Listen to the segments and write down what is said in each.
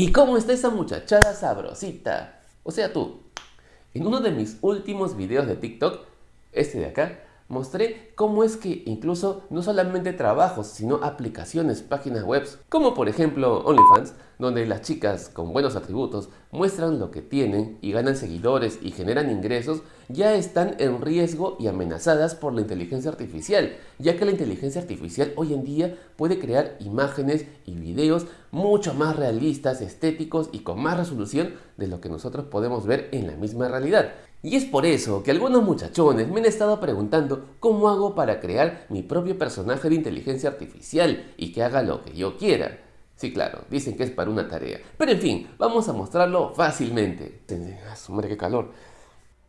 ¿Y cómo está esa muchachada sabrosita? O sea, tú. En uno de mis últimos videos de TikTok, este de acá, mostré cómo es que incluso no solamente trabajos, sino aplicaciones, páginas web, como por ejemplo OnlyFans, donde las chicas con buenos atributos muestran lo que tienen y ganan seguidores y generan ingresos, ya están en riesgo y amenazadas por la inteligencia artificial, ya que la inteligencia artificial hoy en día puede crear imágenes y videos mucho más realistas, estéticos y con más resolución de lo que nosotros podemos ver en la misma realidad. Y es por eso que algunos muchachones me han estado preguntando cómo hago para crear mi propio personaje de inteligencia artificial y que haga lo que yo quiera. Sí, claro, dicen que es para una tarea. Pero en fin, vamos a mostrarlo fácilmente. Madre, qué calor.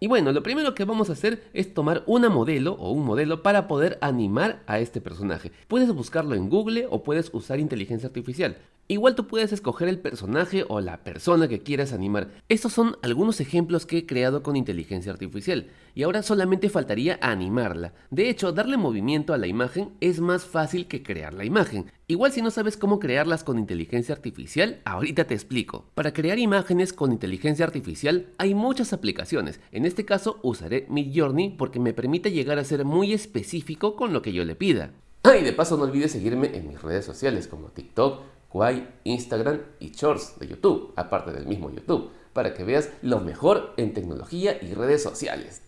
Y bueno, lo primero que vamos a hacer es tomar una modelo o un modelo para poder animar a este personaje. Puedes buscarlo en Google o puedes usar inteligencia artificial. Igual tú puedes escoger el personaje o la persona que quieras animar. Estos son algunos ejemplos que he creado con inteligencia artificial y ahora solamente faltaría animarla. De hecho, darle movimiento a la imagen es más fácil que crear la imagen. Igual si no sabes cómo crearlas con inteligencia artificial, ahorita te explico. Para crear imágenes con inteligencia artificial hay muchas aplicaciones. En este caso usaré Midjourney porque me permite llegar a ser muy específico con lo que yo le pida. Ah, y de paso no olvides seguirme en mis redes sociales como TikTok, Instagram y Shorts de YouTube, aparte del mismo YouTube, para que veas lo mejor en tecnología y redes sociales.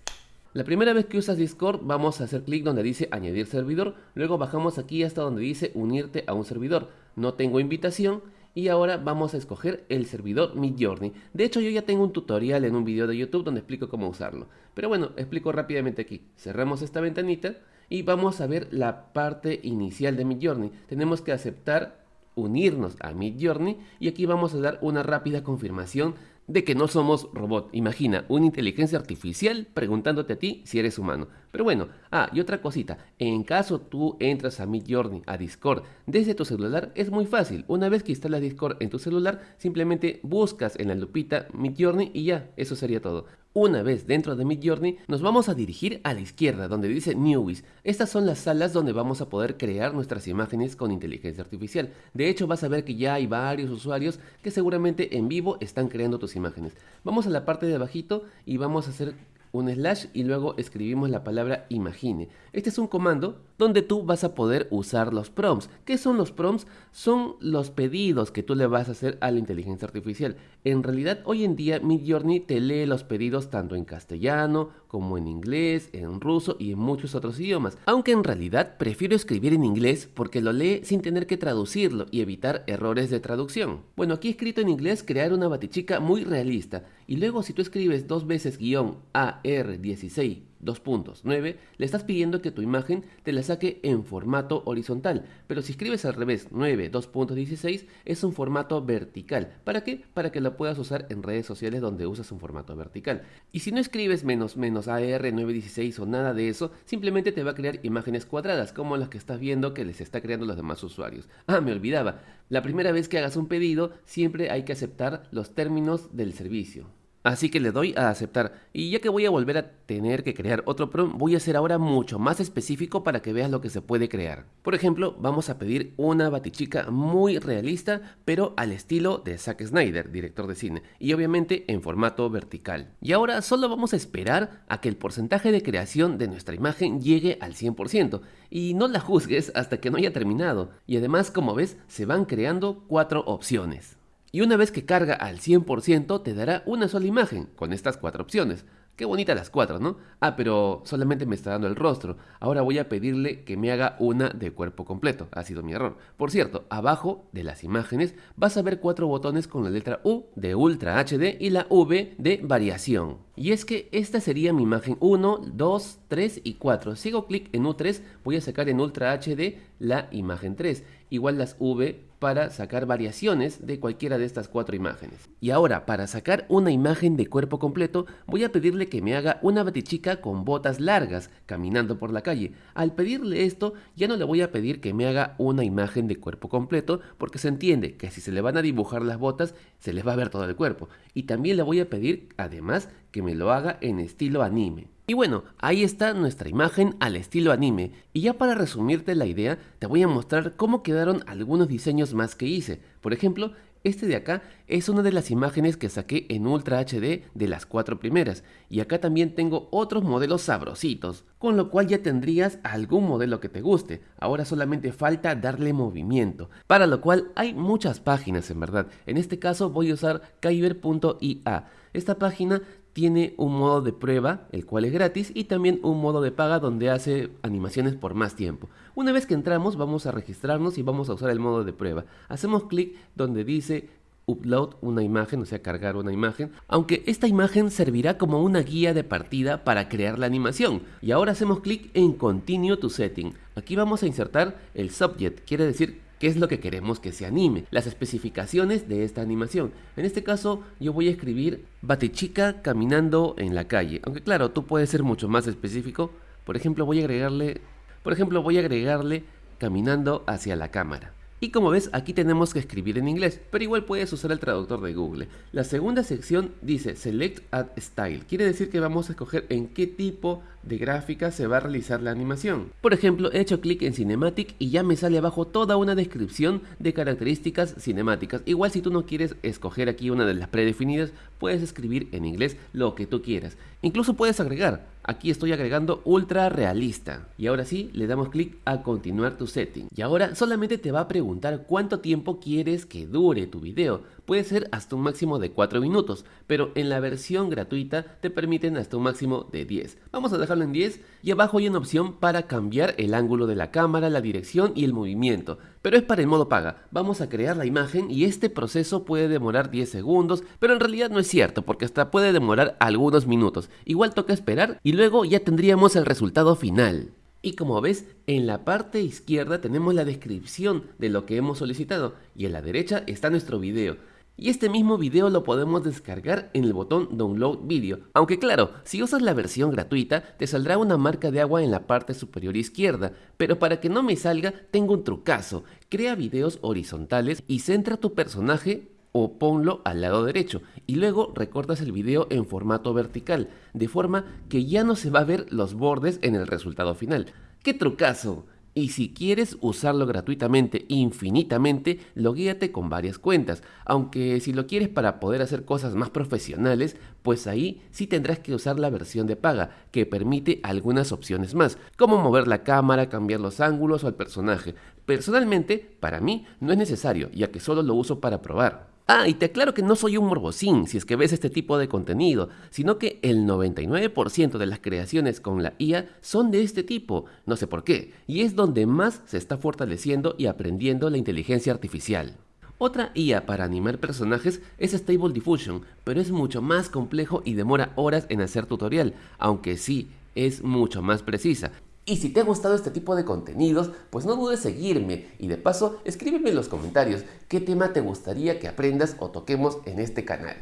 La primera vez que usas Discord vamos a hacer clic donde dice añadir servidor, luego bajamos aquí hasta donde dice unirte a un servidor. No tengo invitación y ahora vamos a escoger el servidor Midjourney. De hecho yo ya tengo un tutorial en un video de YouTube donde explico cómo usarlo. Pero bueno, explico rápidamente aquí. Cerramos esta ventanita y vamos a ver la parte inicial de Midjourney. Tenemos que aceptar unirnos a Midjourney y aquí vamos a dar una rápida confirmación de que no somos robot. Imagina, una inteligencia artificial preguntándote a ti si eres humano. Pero bueno, ah, y otra cosita, en caso tú entras a Midjourney, a Discord, desde tu celular, es muy fácil. Una vez que instalas Discord en tu celular, simplemente buscas en la lupita Midjourney y ya, eso sería todo. Una vez dentro de Midjourney, nos vamos a dirigir a la izquierda, donde dice Newbies. Estas son las salas donde vamos a poder crear nuestras imágenes con inteligencia artificial. De hecho, vas a ver que ya hay varios usuarios que seguramente en vivo están creando tus imágenes. Vamos a la parte de abajito y vamos a hacer un slash y luego escribimos la palabra imagine. Este es un comando donde tú vas a poder usar los prompts. ¿Qué son los prompts? Son los pedidos que tú le vas a hacer a la inteligencia artificial. En realidad, hoy en día Midjourney te lee los pedidos tanto en castellano como en inglés, en ruso y en muchos otros idiomas. Aunque en realidad prefiero escribir en inglés porque lo lee sin tener que traducirlo y evitar errores de traducción. Bueno, aquí escrito en inglés crear una batichica muy realista y luego si tú escribes dos veces guion AR16 2.9, le estás pidiendo que tu imagen te la saque en formato horizontal, pero si escribes al revés 9 2.16 es un formato vertical. ¿Para qué? Para que la puedas usar en redes sociales donde usas un formato vertical. Y si no escribes menos menos AR 916 o nada de eso, simplemente te va a crear imágenes cuadradas como las que estás viendo que les está creando los demás usuarios. Ah, me olvidaba, la primera vez que hagas un pedido siempre hay que aceptar los términos del servicio. Así que le doy a aceptar. Y ya que voy a volver a tener que crear otro prompt, voy a ser ahora mucho más específico para que veas lo que se puede crear. Por ejemplo, vamos a pedir una batichica muy realista, pero al estilo de Zack Snyder, director de cine, y obviamente en formato vertical. Y ahora solo vamos a esperar a que el porcentaje de creación de nuestra imagen llegue al 100%, y no la juzgues hasta que no haya terminado. Y además, como ves, se van creando cuatro opciones. Y una vez que carga al 100% te dará una sola imagen con estas cuatro opciones. Qué bonitas las cuatro, ¿no? Ah, pero solamente me está dando el rostro. Ahora voy a pedirle que me haga una de cuerpo completo. Ha sido mi error. Por cierto, abajo de las imágenes vas a ver cuatro botones con la letra U de Ultra HD y la V de variación. Y es que esta sería mi imagen 1, 2, 3 y 4. Si hago clic en U3, voy a sacar en Ultra HD la imagen 3. Igual las V para sacar variaciones de cualquiera de estas cuatro imágenes. Y ahora, para sacar una imagen de cuerpo completo, voy a pedirle que me haga una batichica con botas largas, caminando por la calle. Al pedirle esto, ya no le voy a pedir que me haga una imagen de cuerpo completo, porque se entiende que si se le van a dibujar las botas, se les va a ver todo el cuerpo. Y también le voy a pedir, además, que me lo haga en estilo anime. Y bueno, ahí está nuestra imagen al estilo anime. Y ya para resumirte la idea, te voy a mostrar cómo quedaron algunos diseños más que hice. Por ejemplo, Este de acá es una de las imágenes que saqué en Ultra HD de las cuatro primeras. Y acá también tengo otros modelos sabrositos, con lo cual ya tendrías algún modelo que te guste. Ahora solamente falta darle movimiento, para lo cual hay muchas páginas en verdad. En este caso voy a usar kyber.ia. Esta página tiene un modo de prueba, el cual es gratis, y también un modo de paga donde hace animaciones por más tiempo. Una vez que entramos vamos a registrarnos y vamos a usar el modo de prueba. Hacemos clic donde dice upload una imagen, o sea, cargar una imagen, aunque esta imagen servirá como una guía de partida para crear la animación. Y ahora hacemos clic en Continue to Setting. Aquí vamos a insertar el subject, quiere decir qué es lo que queremos que se anime, las especificaciones de esta animación. En este caso yo voy a escribir Batichica caminando en la calle, aunque claro, tú puedes ser mucho más específico. Por ejemplo, voy a agregarle, por ejemplo, voy a agregarle caminando hacia la cámara. Y como ves, aquí tenemos que escribir en inglés, pero igual puedes usar el traductor de Google. La segunda sección dice Select Add Style, quiere decir que vamos a escoger en qué tipo de gráfica se va a realizar la animación. Por ejemplo, he hecho clic en Cinematic y ya me sale abajo toda una descripción de características cinemáticas. Igual si tú no quieres escoger aquí una de las predefinidas, puedes escribir en inglés lo que tú quieras. Incluso puedes agregar, aquí estoy agregando ultra realista. Y ahora sí, le damos clic a continuar tu setting. Y ahora solamente te va a preguntar cuánto tiempo quieres que dure tu video. Puede ser hasta un máximo de 4 minutos, pero en la versión gratuita te permiten hasta un máximo de 10. Vamos a dejarlo en 10 y abajo hay una opción para cambiar el ángulo de la cámara, la dirección y el movimiento, pero es para el modo paga. Vamos a crear la imagen y este proceso puede demorar 10 segundos, pero en realidad no es cierto porque hasta puede demorar algunos minutos. Igual toca esperar y luego ya tendríamos el resultado final. Y como ves, en la parte izquierda tenemos la descripción de lo que hemos solicitado y en la derecha está nuestro video. Y este mismo video lo podemos descargar en el botón Download Video. Aunque claro, si usas la versión gratuita, te saldrá una marca de agua en la parte superior izquierda. Pero para que no me salga, tengo un trucazo. Crea videos horizontales y centra tu personaje o ponlo al lado derecho y luego recortas el video en formato vertical, de forma que ya no se va a ver los bordes en el resultado final. ¡Qué trucazo! Y si quieres usarlo gratuitamente infinitamente, loguéate con varias cuentas. Aunque si lo quieres para poder hacer cosas más profesionales, pues ahí sí tendrás que usar la versión de paga, que permite algunas opciones más, como mover la cámara, cambiar los ángulos o el personaje. Personalmente, para mí no es necesario, ya que solo lo uso para probar. Ah, y te aclaro que no soy un morbosín si es que ves este tipo de contenido, sino que el 99% de las creaciones con la IA son de este tipo, no sé por qué, y es donde más se está fortaleciendo y aprendiendo la inteligencia artificial. Otra IA para animar personajes es Stable Diffusion, pero es mucho más complejo y demora horas en hacer tutorial, aunque sí es mucho más precisa. Y si te ha gustado este tipo de contenidos, pues no dudes seguirme y de paso escríbeme en los comentarios qué tema te gustaría que aprendas o toquemos en este canal.